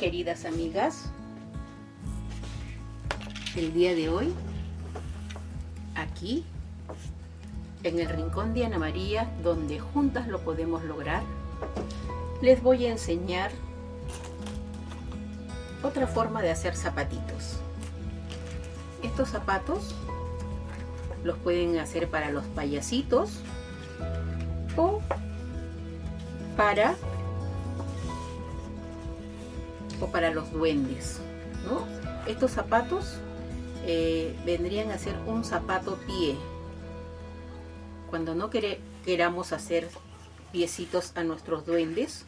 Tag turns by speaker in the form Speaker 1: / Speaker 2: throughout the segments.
Speaker 1: queridas amigas, el día de hoy, aquí, en el rincón de Ana María, donde juntas lo podemos lograr, les voy a enseñar otra forma de hacer zapatitos. Estos zapatos los pueden hacer para los payasitos o para para los duendes estos zapatos eh, vendrían a ser un zapato pie. Cuando no queramos hacer piecitos a nuestros duendes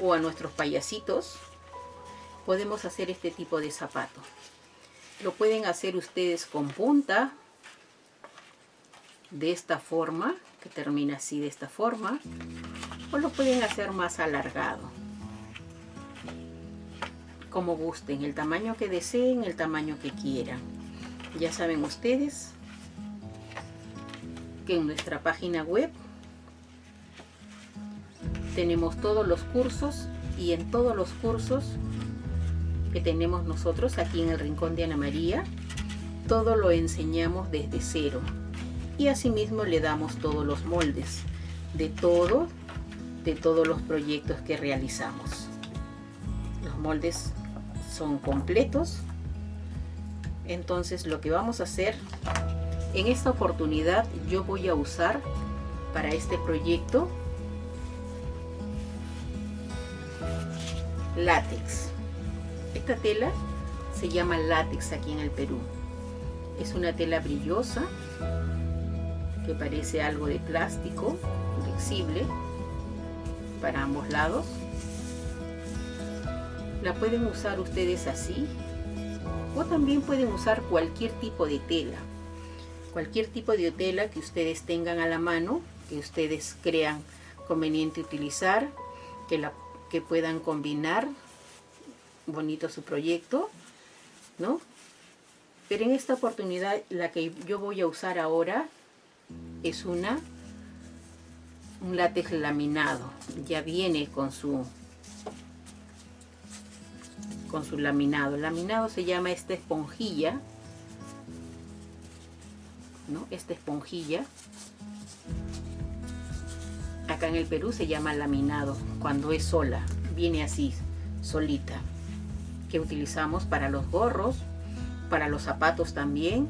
Speaker 1: o a nuestros payasitos podemos hacer este tipo de zapato. Lo pueden hacer ustedes con punta de esta forma que termina así de esta forma o lo pueden hacer más alargado como gusten el tamaño que deseen el tamaño que quieran. Ya saben ustedes que en nuestra página web tenemos todos los cursos y en todos los cursos que tenemos nosotros aquí en el Rincón de Ana María todo lo enseñamos desde cero. Y asimismo le damos todos los moldes de todo de todos los proyectos que realizamos. Los moldes son completos. Entonces lo que vamos a hacer en esta oportunidad yo voy a usar para este proyecto látex. Esta tela se llama látex aquí en el Perú. Es una tela brillosa que parece algo de plástico flexible para ambos lados la pueden usar ustedes así o también pueden usar cualquier tipo de tela. Cualquier tipo de tela que ustedes tengan a la mano que ustedes crean conveniente utilizar que, la, que puedan combinar. Bonito su proyecto ¿no? pero en esta oportunidad la que yo voy a usar ahora es una un látex laminado. Ya viene con su con su laminado el laminado se llama esta esponjilla ¿no? esta esponjilla acá en el Perú se llama laminado cuando es sola viene así solita que utilizamos para los gorros para los zapatos también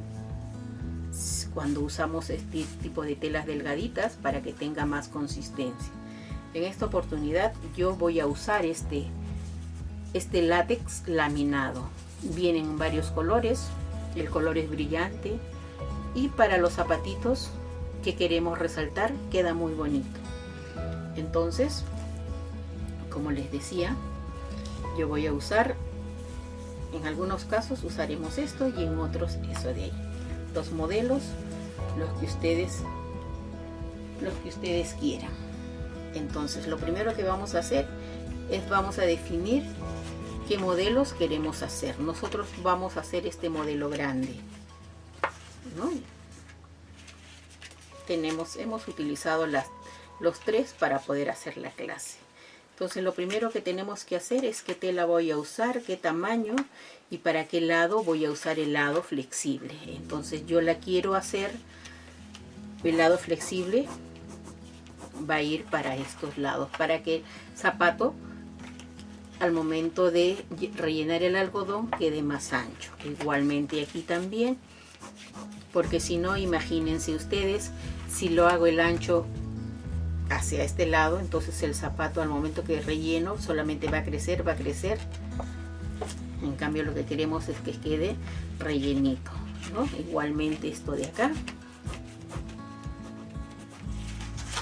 Speaker 1: cuando usamos este tipo de telas delgaditas para que tenga más consistencia. En esta oportunidad yo voy a usar este, este látex laminado. Vienen varios colores, el color es brillante y para los zapatitos que queremos resaltar queda muy bonito. Entonces, como les decía, yo voy a usar, en algunos casos usaremos esto y en otros eso de ahí los modelos los que ustedes los que ustedes quieran entonces lo primero que vamos a hacer es vamos a definir qué modelos queremos hacer. Nosotros vamos a hacer este modelo grande tenemos hemos utilizado las los tres para poder hacer la clase. Entonces lo primero que tenemos que hacer es qué tela voy a usar, qué tamaño y para qué lado voy a usar el lado flexible. Entonces yo la quiero hacer, el lado flexible va a ir para estos lados, para que el zapato al momento de rellenar el algodón quede más ancho. Igualmente aquí también, porque si no, imagínense ustedes, si lo hago el ancho hacia este lado entonces el zapato al momento que relleno solamente va a crecer va a crecer. En cambio lo que queremos es que quede rellenito igualmente esto de acá.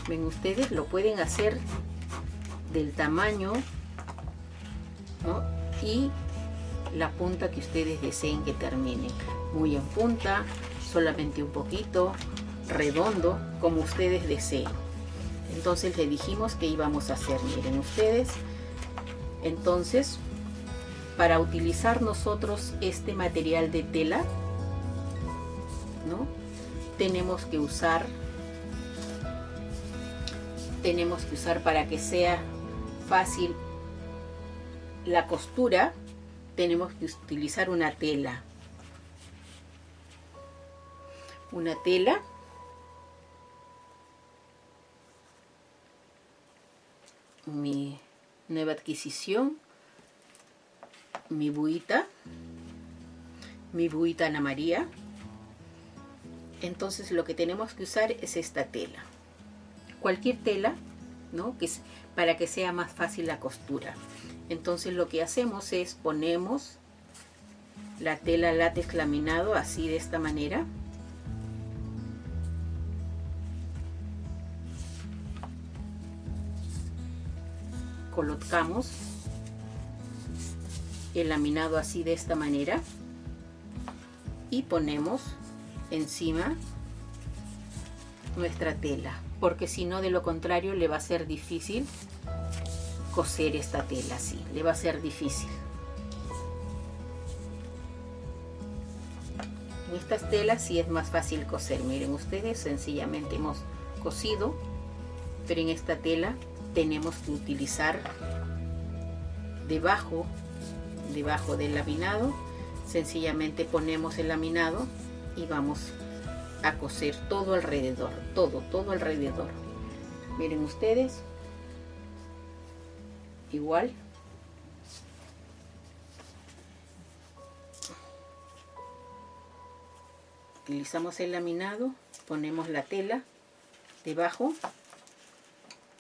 Speaker 1: Ven ustedes lo pueden hacer del tamaño y la punta que ustedes deseen que termine. Muy en punta solamente un poquito redondo como ustedes deseen. Entonces le dijimos que íbamos a hacer miren ustedes. Entonces para utilizar nosotros este material de tela ¿no? tenemos que usar tenemos que usar para que sea fácil la costura tenemos que utilizar una tela. Una tela. Mi nueva adquisición. Mi buita. Mi buita Ana María. Entonces lo que tenemos que usar es esta tela. Cualquier tela ¿no? que es para que sea más fácil la costura entonces lo que hacemos es ponemos la tela látex laminado así de esta manera. Colocamos el laminado así de esta manera y ponemos encima nuestra tela porque si no de lo contrario le va a ser difícil coser esta tela así le va a ser difícil. En estas telas sí es más fácil coser miren ustedes sencillamente hemos cosido pero en esta tela tenemos que utilizar debajo debajo del laminado sencillamente ponemos el laminado y vamos a coser todo alrededor todo todo alrededor. Miren ustedes igual. Utilizamos el laminado ponemos la tela debajo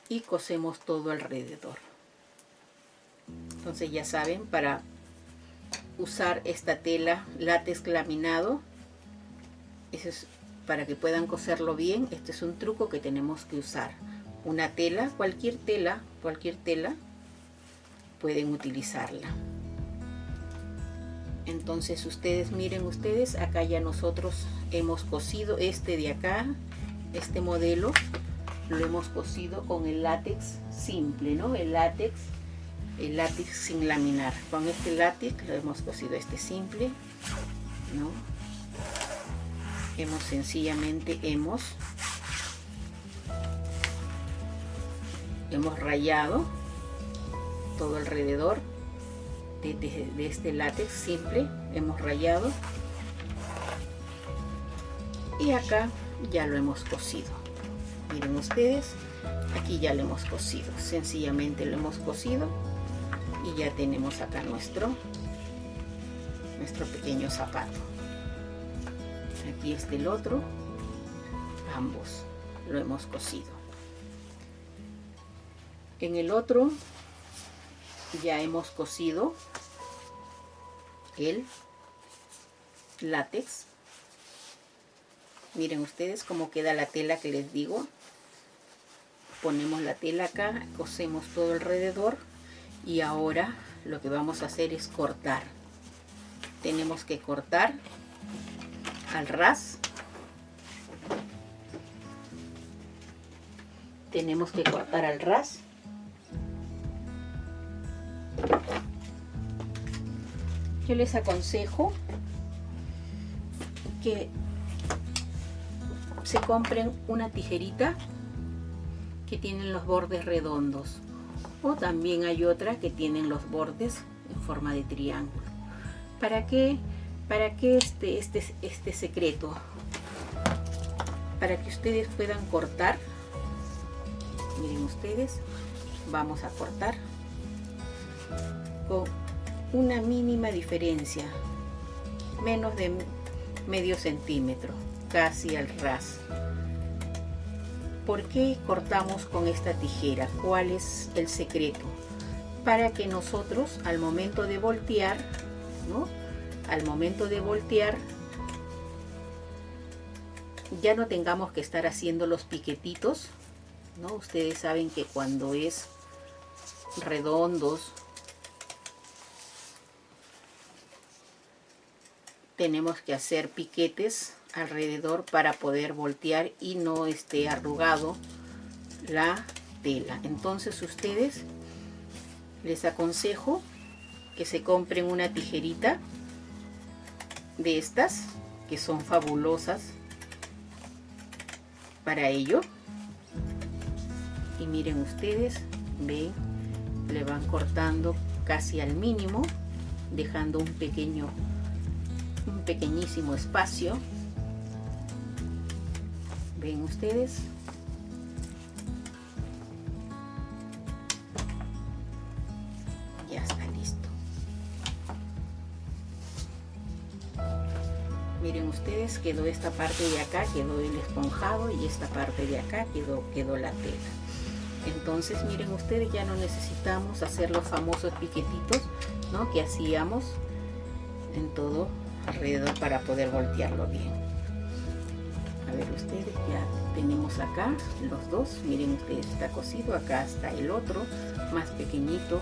Speaker 1: y cosemos todo alrededor. Entonces ya saben para usar esta tela látex laminado eso es para que puedan coserlo bien este es un truco que tenemos que usar. Una tela cualquier tela cualquier tela pueden utilizarla entonces ustedes miren ustedes acá ya nosotros hemos cosido este de acá este modelo lo hemos cosido con el látex simple, ¿no? El látex, el látex sin laminar. Con este látex lo hemos cosido este simple, ¿no? Hemos sencillamente, hemos, hemos rayado todo alrededor de, este látex simple, hemos rayado. Y acá ya lo hemos cosido miren ustedes aquí ya lo hemos cosido sencillamente lo hemos cosido y ya tenemos acá nuestro nuestro pequeño zapato. Aquí está el otro ambos lo hemos cosido en el otro ya hemos cosido el látex. Miren ustedes cómo queda la tela que les digo. Ponemos la tela acá cosemos todo alrededor y ahora lo que vamos a hacer es cortar. Tenemos que cortar al ras. Tenemos que cortar al ras yo les aconsejo que se compren una tijerita que tienen los bordes redondos. O también hay otra que tienen los bordes en forma de triángulo. ¿para qué? para este, este, este secreto para que ustedes puedan cortar. Miren ustedes vamos a cortar con una mínima diferencia menos de medio centímetro casi al ras ¿Por qué cortamos con esta tijera? ¿Cuál es el secreto? Para que nosotros al momento de voltear, ¿no? Al momento de voltear, ya no tengamos que estar haciendo los piquetitos, ¿no? Ustedes saben que cuando es redondos, tenemos que hacer piquetes alrededor para poder voltear y no esté arrugado la tela. Entonces ustedes les aconsejo que se compren una tijerita de estas que son fabulosas para ello. Y miren ustedes ven le van cortando casi al mínimo dejando un pequeño pequeñísimo espacio. Ven ustedes ya está listo. Miren ustedes quedó esta parte de acá quedó el esponjado y esta parte de acá quedó quedó la tela. Entonces miren ustedes ya no necesitamos hacer los famosos piquetitos ¿no? que hacíamos en todo alrededor para poder voltearlo bien. A ver ustedes ya tenemos acá los dos miren ustedes está cosido acá está el otro más pequeñito.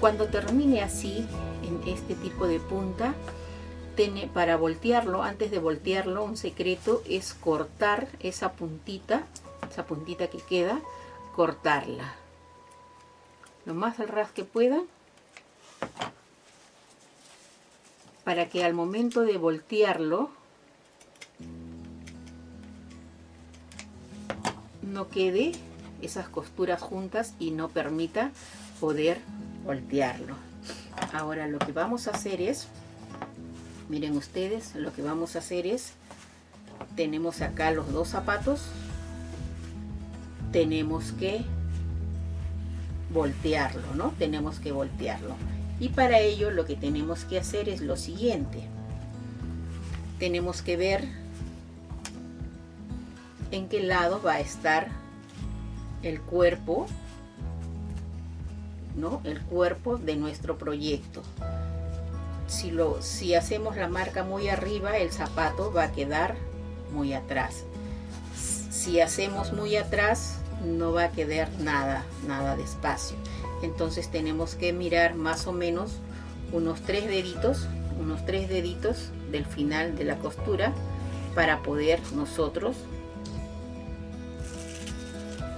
Speaker 1: Cuando termine así en este tipo de punta tiene, para voltearlo antes de voltearlo un secreto es cortar esa puntita esa puntita que queda cortarla. Lo más al ras que pueda para que al momento de voltearlo no quede esas costuras juntas y no permita poder voltearlo ahora lo que vamos a hacer es miren ustedes lo que vamos a hacer es tenemos acá los dos zapatos tenemos que voltearlo, ¿no? Tenemos que voltearlo. Y para ello lo que tenemos que hacer es lo siguiente. Tenemos que ver en qué lado va a estar el cuerpo, ¿no? El cuerpo de nuestro proyecto. Si, lo, si hacemos la marca muy arriba, el zapato va a quedar muy atrás. Si hacemos muy atrás, no va a quedar nada, nada de espacio. Entonces tenemos que mirar más o menos unos tres deditos, unos tres deditos del final de la costura para poder nosotros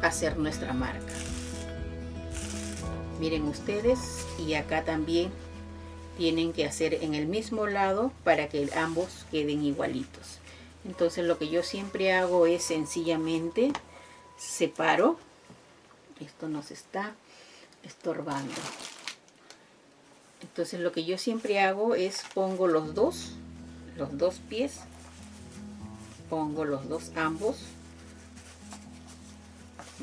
Speaker 1: hacer nuestra marca. Miren ustedes y acá también tienen que hacer en el mismo lado para que ambos queden igualitos. Entonces lo que yo siempre hago es sencillamente separo esto nos está estorbando. Entonces lo que yo siempre hago es pongo los dos los dos pies pongo los dos ambos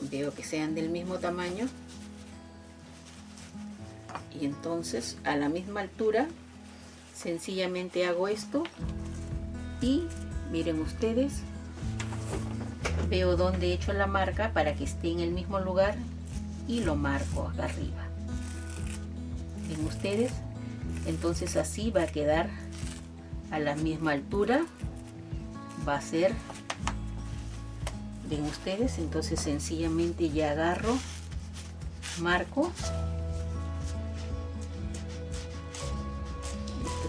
Speaker 1: veo que sean del mismo tamaño y entonces a la misma altura sencillamente hago esto y miren ustedes veo dónde he hecho la marca para que esté en el mismo lugar y lo marco acá arriba. Ven ustedes entonces así va a quedar a la misma altura. Va a ser ven ustedes entonces sencillamente ya agarro marco.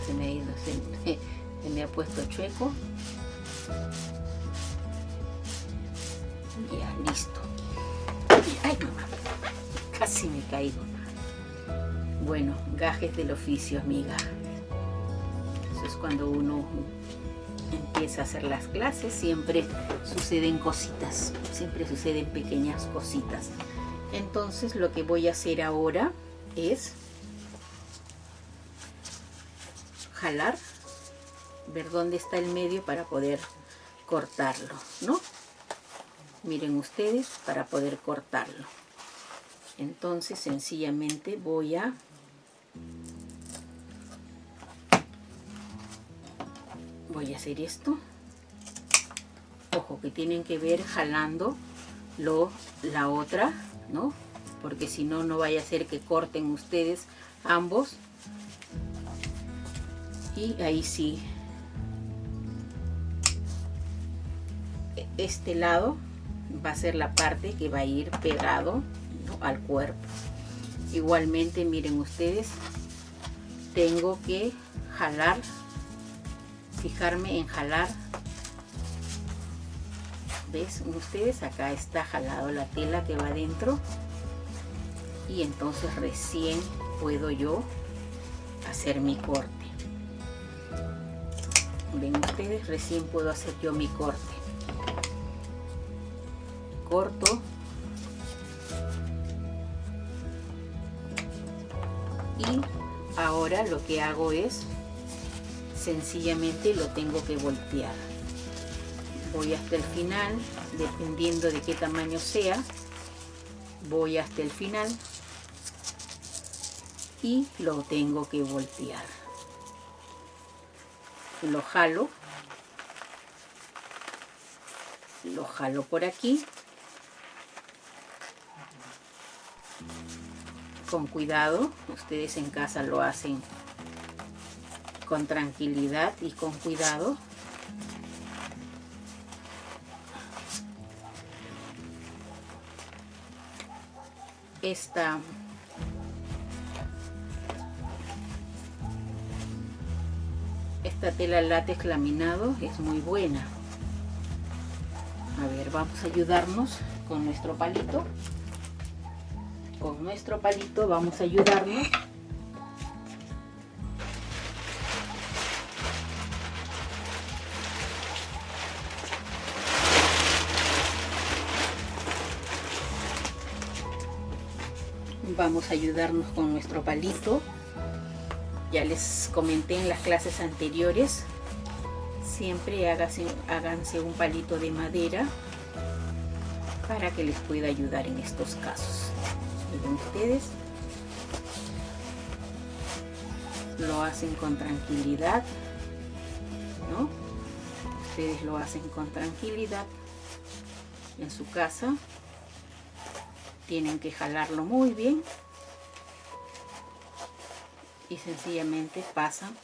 Speaker 1: Se me ha ido se me ha puesto chueco. Ya, listo. Casi me caigo. Bueno, gajes del oficio, amiga. Eso es cuando uno empieza a hacer las clases, siempre suceden cositas, siempre suceden pequeñas cositas. Entonces lo que voy a hacer ahora es jalar, ver dónde está el medio para poder cortarlo, ¿no? miren ustedes para poder cortarlo entonces sencillamente voy a voy a hacer esto. Ojo que tienen que ver jalando lo, la otra no porque si no no vaya a ser que corten ustedes ambos. Y ahí sí. Este lado va a ser la parte que va a ir pegado al cuerpo. Igualmente miren ustedes tengo que jalar fijarme en jalar. Ves ustedes acá está jalado la tela que va adentro. Y entonces recién puedo yo hacer mi corte. Ven ustedes recién puedo hacer yo mi corte. Corto lo que hago es sencillamente lo tengo que voltear. Voy hasta el final dependiendo de qué tamaño sea voy hasta el final y lo tengo que voltear. Lo jalo lo jalo por aquí con cuidado. Ustedes en casa lo hacen con tranquilidad y con cuidado. Esta esta tela látex laminado es muy buena. A ver vamos a ayudarnos con nuestro palito con nuestro palito vamos a ayudarnos. Vamos a ayudarnos con nuestro palito. Ya les comenté en las clases anteriores siempre háganse, háganse un palito de madera para que les pueda ayudar en estos casos ustedes lo hacen con tranquilidad ¿no? ustedes lo hacen con tranquilidad en su casa. Tienen que jalarlo muy bien. Y sencillamente pasan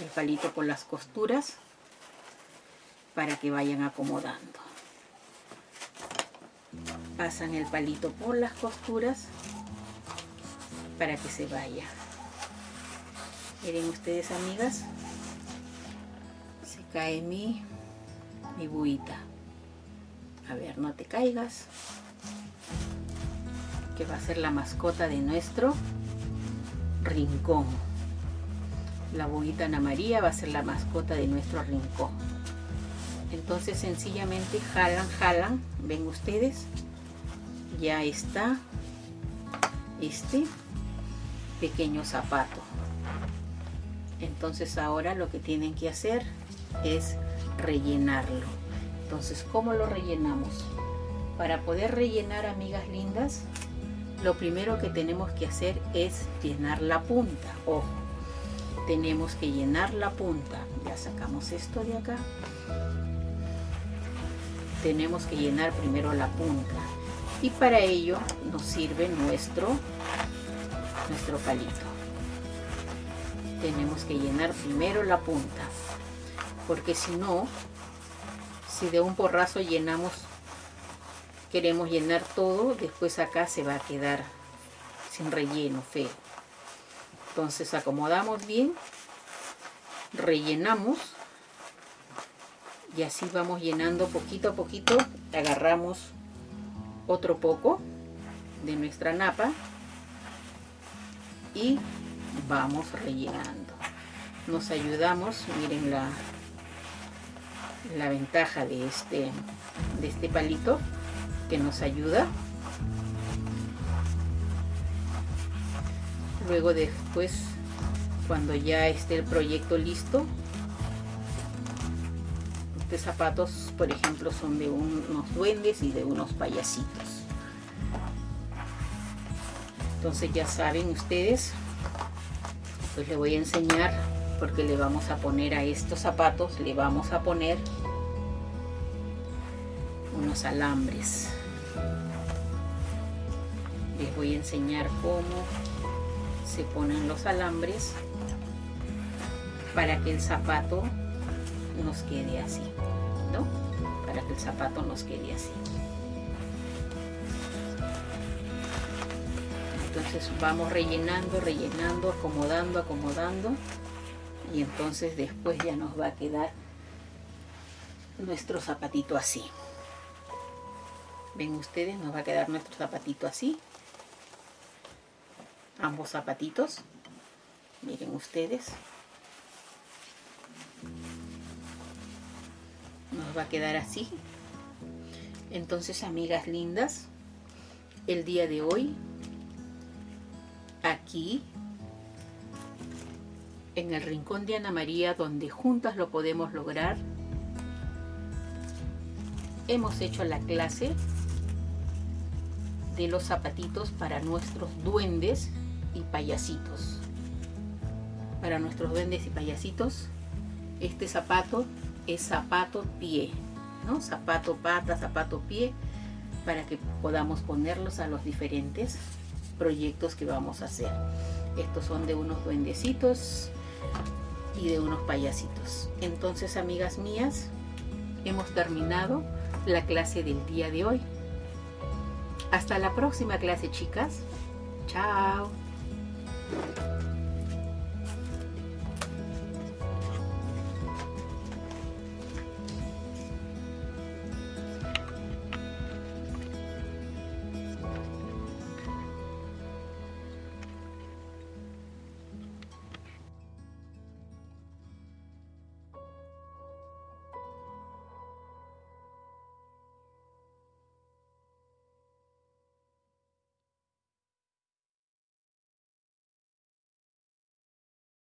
Speaker 1: el palito por las costuras para que vayan acomodando. Pasan el palito por las costuras para que se vaya miren ustedes amigas se cae mi mi buita a ver no te caigas que va a ser la mascota de nuestro rincón. La boguita Ana María va a ser la mascota de nuestro rincón. Entonces sencillamente jalan, jalan, ven ustedes, ya está este pequeño zapato. Entonces ahora lo que tienen que hacer es rellenarlo. Entonces, ¿cómo lo rellenamos? Para poder rellenar, amigas lindas, lo primero que tenemos que hacer es llenar la punta. Ojo, tenemos que llenar la punta. Ya sacamos esto de acá. Tenemos que llenar primero la punta. Y para ello nos sirve nuestro, nuestro palito. Tenemos que llenar primero la punta. Porque si no, si de un porrazo llenamos queremos llenar todo, después acá se va a quedar sin relleno, feo. Entonces acomodamos bien, rellenamos y así vamos llenando poquito a poquito. Agarramos otro poco de nuestra napa y vamos rellenando. Nos ayudamos, miren la, la ventaja de este, de este palito que nos ayuda. Luego después, cuando ya esté el proyecto listo, estos zapatos, por ejemplo, son de unos duendes y de unos payasitos. Entonces ya saben ustedes, pues le voy a enseñar porque le vamos a poner a estos zapatos, le vamos a poner unos alambres les voy a enseñar cómo se ponen los alambres para que el zapato nos quede así ¿no? para que el zapato nos quede así vamos rellenando rellenando acomodando acomodando. Y entonces después ya nos va a quedar nuestro zapatito así. Ven ustedes nos va a quedar nuestro zapatito así. Ambos zapatitos. Miren ustedes. Nos va a quedar así. Entonces amigas lindas el día de hoy aquí en el rincón de Ana María donde juntas lo podemos lograr. Hemos hecho la clase de los zapatitos para nuestros duendes y payasitos. Para nuestros duendes y payasitos, este zapato es zapato pie, ¿no? Zapato pata, zapato pie, para que podamos ponerlos a los diferentes proyectos que vamos a hacer. Estos son de unos duendecitos y de unos payasitos. Entonces, amigas mías, hemos terminado la clase del día de hoy. Hasta la próxima clase, chicas. Chao.